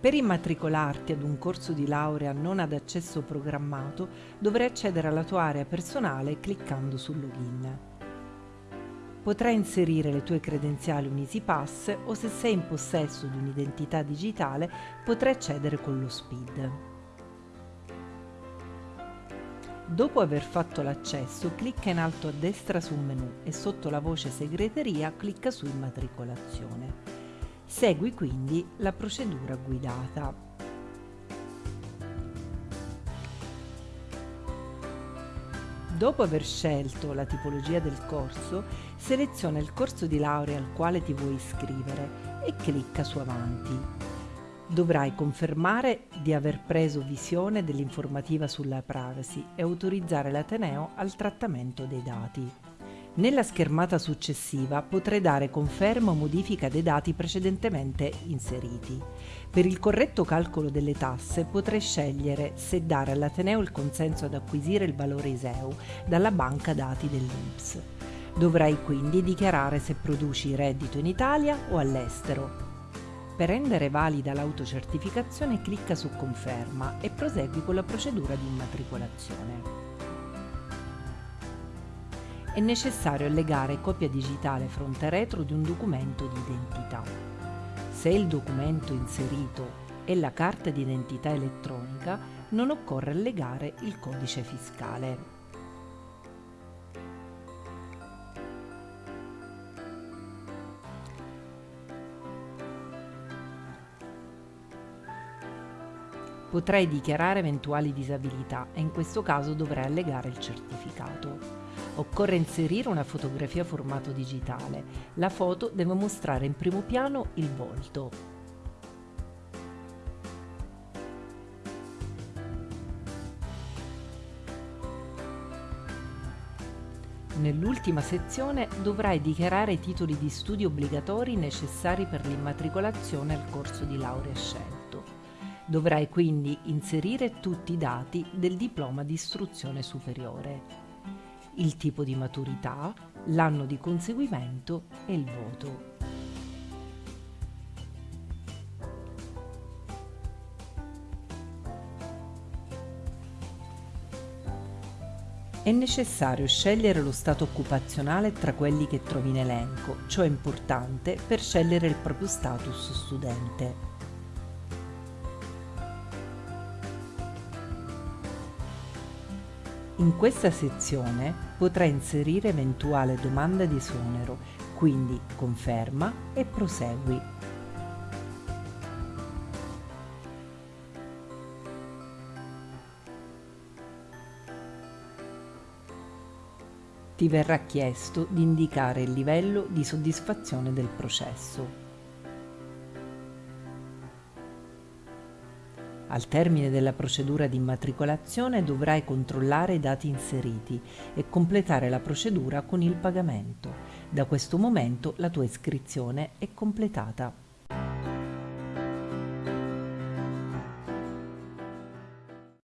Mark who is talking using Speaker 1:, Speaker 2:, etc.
Speaker 1: Per immatricolarti ad un corso di laurea non ad accesso programmato dovrai accedere alla tua area personale cliccando sul login. Potrai inserire le tue credenziali Unisipass o se sei in possesso di un'identità digitale potrai accedere con lo SPID. Dopo aver fatto l'accesso, clicca in alto a destra sul menu e sotto la voce segreteria clicca su immatricolazione. Segui quindi la procedura guidata. Dopo aver scelto la tipologia del corso, seleziona il corso di laurea al quale ti vuoi iscrivere e clicca su Avanti. Dovrai confermare di aver preso visione dell'informativa sulla privacy e autorizzare l'Ateneo al trattamento dei dati. Nella schermata successiva potrai dare conferma o modifica dei dati precedentemente inseriti. Per il corretto calcolo delle tasse potrai scegliere se dare all'Ateneo il consenso ad acquisire il valore ISEU dalla banca dati dell'INPS. Dovrai quindi dichiarare se produci reddito in Italia o all'estero. Per rendere valida l'autocertificazione clicca su Conferma e prosegui con la procedura di immatricolazione è necessario allegare copia digitale fronte retro di un documento di identità. Se il documento inserito è la carta d'identità elettronica, non occorre allegare il codice fiscale. Potrai dichiarare eventuali disabilità e in questo caso dovrai allegare il certificato. Occorre inserire una fotografia formato digitale. La foto deve mostrare in primo piano il volto. Nell'ultima sezione dovrai dichiarare i titoli di studio obbligatori necessari per l'immatricolazione al corso di laurea scelto. Dovrai quindi inserire tutti i dati del diploma di istruzione superiore il tipo di maturità, l'anno di conseguimento e il voto. È necessario scegliere lo stato occupazionale tra quelli che trovi in elenco, ciò è importante per scegliere il proprio status studente. In questa sezione potrai inserire eventuale domanda di esonero, quindi conferma e prosegui. Ti verrà chiesto di indicare il livello di soddisfazione del processo. Al termine della procedura di immatricolazione dovrai controllare i dati inseriti e completare la procedura con il pagamento. Da questo momento la tua iscrizione è completata.